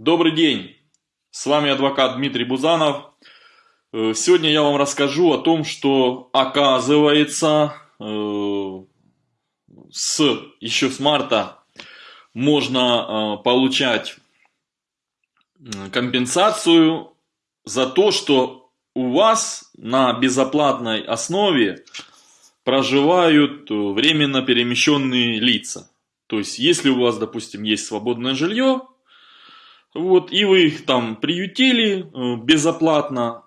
Добрый день! С вами адвокат Дмитрий Бузанов. Э, сегодня я вам расскажу о том, что оказывается э, с, еще с марта можно э, получать компенсацию за то, что у вас на безоплатной основе проживают временно перемещенные лица. То есть, если у вас, допустим, есть свободное жилье, вот, и вы их там приютили э, безоплатно.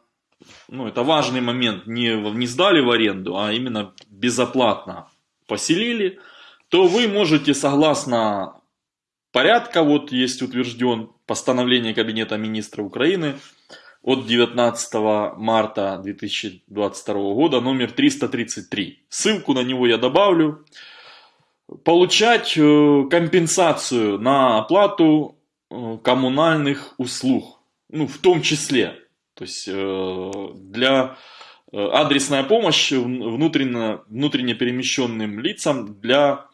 Ну, это важный момент. Не, не сдали в аренду, а именно безоплатно поселили. То вы можете, согласно порядка, вот есть утвержден постановление Кабинета Министра Украины от 19 марта 2022 года, номер 333. Ссылку на него я добавлю. Получать э, компенсацию на оплату коммунальных услуг, ну, в том числе. То есть э, для э, адресная помощь внутренне, внутренне перемещенным лицам для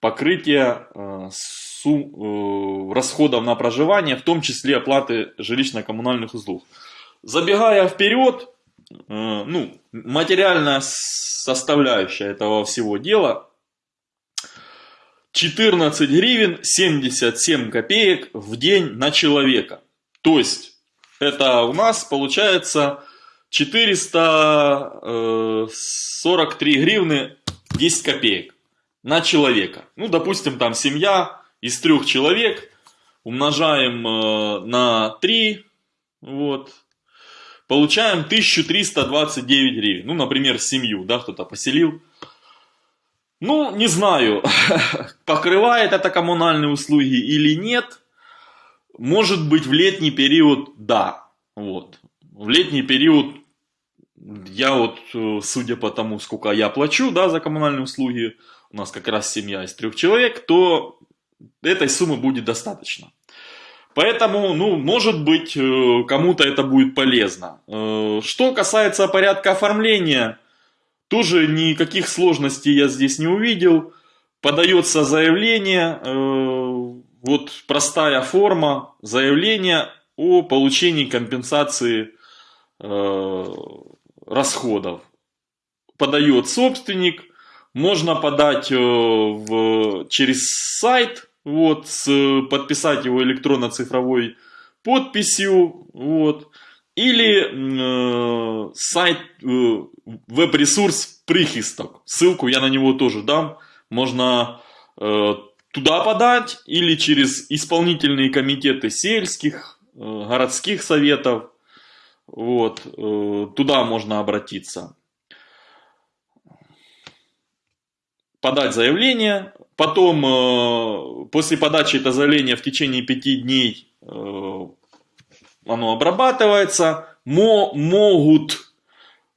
покрытия расходов на проживание, в том числе оплаты жилищно-коммунальных услуг. Забегая вперед, ну, материальная составляющая этого всего дела 14 гривен 77 копеек в день на человека. То есть, это у нас получается 443 э, гривны 10 копеек на человека. Ну, допустим, там семья из трех человек, умножаем э, на 3, вот, получаем 1329 гривен. Ну, например, семью, да, кто-то поселил. Ну, не знаю, покрывает это коммунальные услуги или нет. Может быть, в летний период да. Вот. В летний период я вот, э, судя по тому, сколько я плачу да, за коммунальные услуги, у нас как раз семья из трех человек, то этой суммы будет достаточно. Поэтому, ну, может быть, э, кому-то это будет полезно. Э, что касается порядка оформления тоже никаких сложностей я здесь не увидел. Подается заявление, э, вот простая форма заявления о получении компенсации э, расходов. Подает собственник, можно подать э, в, через сайт, вот, с, подписать его электронно-цифровой подписью, вот, или э, сайт, э, веб-ресурс Прихисток. Ссылку я на него тоже дам. Можно э, туда подать или через исполнительные комитеты сельских, э, городских советов. Вот, э, туда можно обратиться. Подать заявление. Потом, э, после подачи этого заявления в течение пяти дней э, оно обрабатывается, мо могут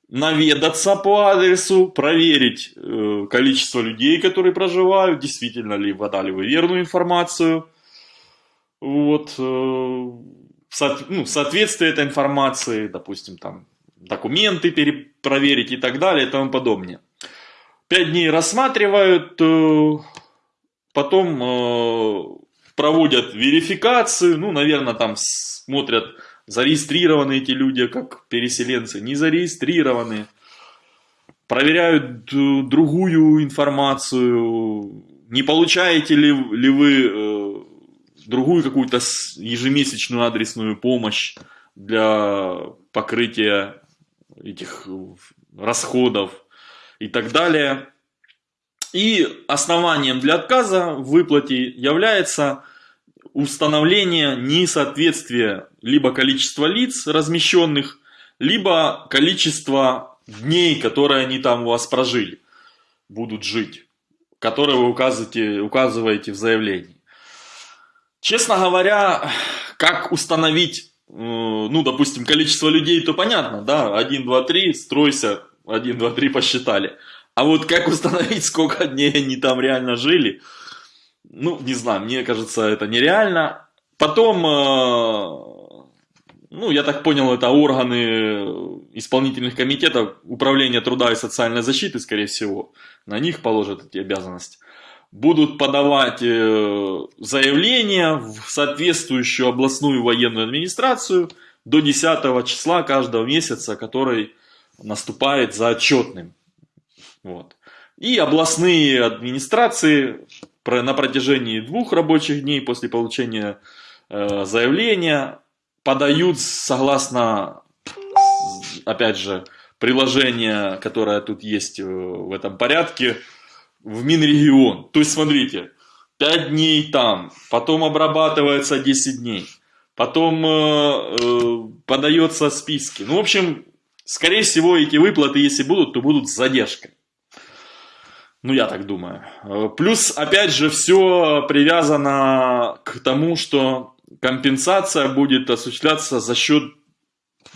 наведаться по адресу, проверить э, количество людей, которые проживают, действительно ли подали вы верную информацию, вот, э, со, ну, соответствие этой информации, допустим, там, документы перепроверить и так далее и тому подобное. Пять дней рассматривают, э, потом э, проводят верификацию, ну, наверное, там смотрят, зарегистрированы эти люди как переселенцы, не зарегистрированы. Проверяют другую информацию, не получаете ли, ли вы э, другую какую-то ежемесячную адресную помощь для покрытия этих расходов и так далее. И основанием для отказа в выплате является установление несоответствия либо количества лиц размещенных, либо количество дней, которые они там у вас прожили, будут жить, которые вы указываете, указываете в заявлении. Честно говоря, как установить, э, ну, допустим, количество людей, то понятно, да, 1, 2, 3, стройся, 1, 2, 3 посчитали. А вот как установить, сколько дней они там реально жили, ну, не знаю, мне кажется, это нереально. Потом, э, ну, я так понял, это органы исполнительных комитетов Управления труда и социальной защиты, скорее всего. На них положат эти обязанности. будут подавать э, заявление в соответствующую областную военную администрацию до 10 числа каждого месяца, который наступает за отчетным. Вот. И областные администрации на протяжении двух рабочих дней после получения э, заявления подают согласно, опять же, приложения, которое тут есть э, в этом порядке, в Минрегион. То есть, смотрите, 5 дней там, потом обрабатывается 10 дней, потом э, э, подается списки. Ну, в общем, скорее всего, эти выплаты, если будут, то будут с задержкой. Ну, я так думаю. Э, плюс, опять же, все привязано к тому, что компенсация будет осуществляться за счет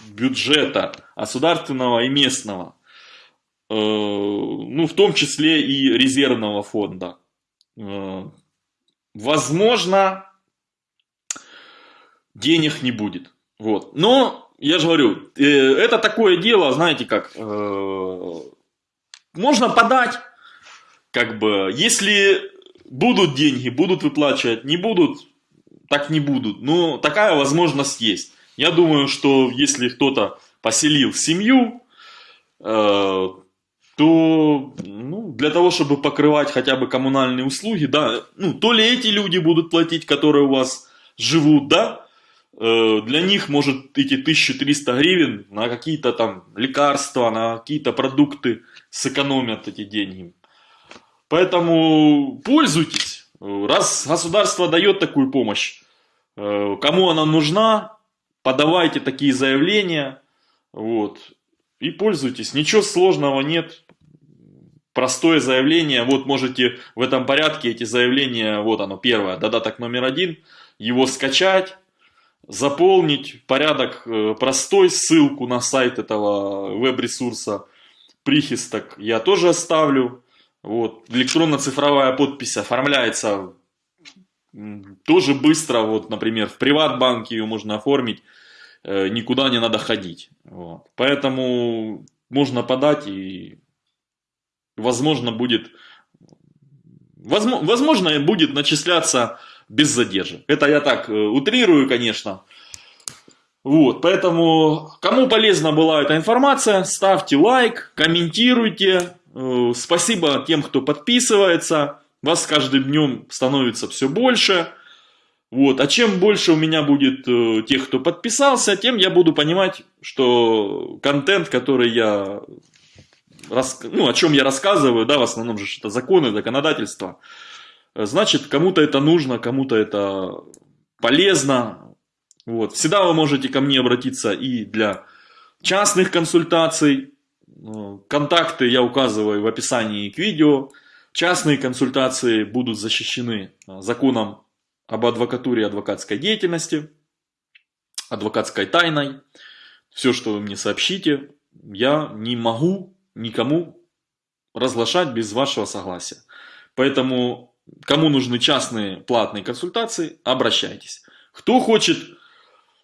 бюджета государственного и местного. Э, ну, в том числе и резервного фонда. Э, возможно, денег не будет. Вот. Но, я же говорю, это такое дело, знаете как, можно подать, как бы, если будут деньги, будут выплачивать, не будут, так не будут. Но такая возможность есть. Я думаю, что если кто-то поселил семью, то ну, для того, чтобы покрывать хотя бы коммунальные услуги, да, ну, то ли эти люди будут платить, которые у вас живут, да, э, для них может эти 1300 гривен на какие-то там лекарства, на какие-то продукты сэкономят эти деньги. Поэтому пользуйтесь. Раз государство дает такую помощь, э, кому она нужна, подавайте такие заявления, вот, и пользуйтесь. Ничего сложного нет простое заявление, вот можете в этом порядке эти заявления, вот оно первое, додаток номер один, его скачать, заполнить, порядок э, простой, ссылку на сайт этого веб-ресурса прихисток я тоже оставлю. Вот, электронно-цифровая подпись оформляется тоже быстро, вот, например, в приватбанке ее можно оформить, э, никуда не надо ходить. Вот. Поэтому можно подать и возможно, будет, возможно, возможно, будет начисляться без задержек. Это я так э, утрирую, конечно. Вот, поэтому, кому полезна была эта информация, ставьте лайк, комментируйте. Э, спасибо тем, кто подписывается. Вас с каждым днем становится все больше. Вот. А чем больше у меня будет э, тех, кто подписался, тем я буду понимать, что контент, который я ну, о чем я рассказываю, да, в основном же это законы, законодательство, значит, кому-то это нужно, кому-то это полезно. Вот. Всегда вы можете ко мне обратиться и для частных консультаций. Контакты я указываю в описании к видео. Частные консультации будут защищены законом об адвокатуре и адвокатской деятельности, адвокатской тайной. Все, что вы мне сообщите, я не могу никому разглашать без вашего согласия. Поэтому, кому нужны частные платные консультации, обращайтесь. Кто хочет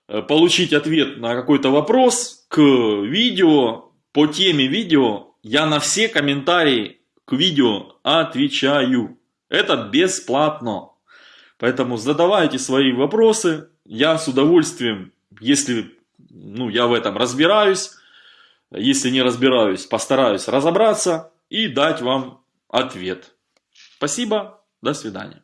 э, получить ответ на какой-то вопрос к видео, по теме видео, я на все комментарии к видео отвечаю. Это бесплатно. Поэтому задавайте свои вопросы. Я с удовольствием, если ну, я в этом разбираюсь, если не разбираюсь, постараюсь разобраться и дать вам ответ. Спасибо, до свидания.